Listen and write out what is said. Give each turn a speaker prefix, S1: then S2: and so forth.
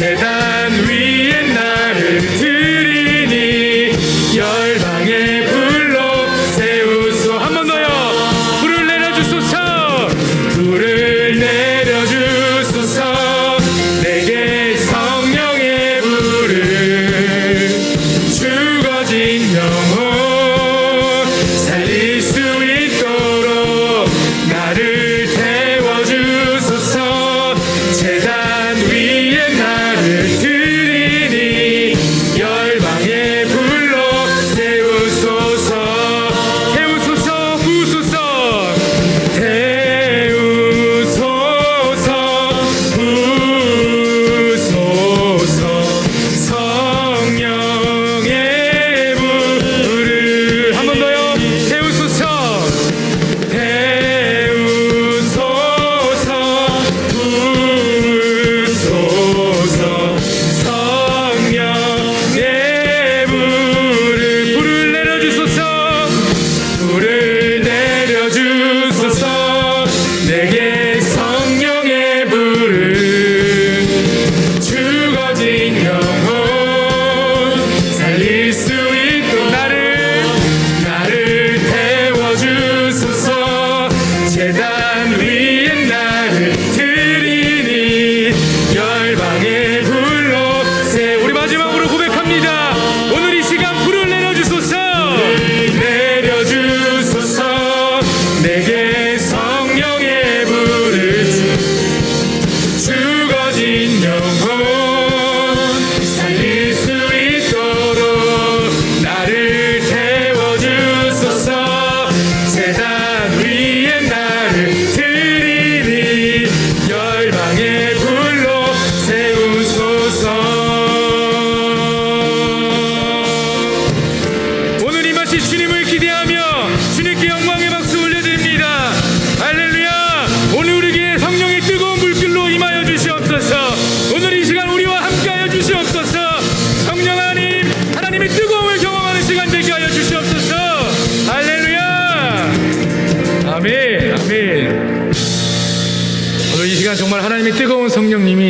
S1: tonight. 아멘. 오늘 이 시간 정말 하나님의 뜨거운 성령님이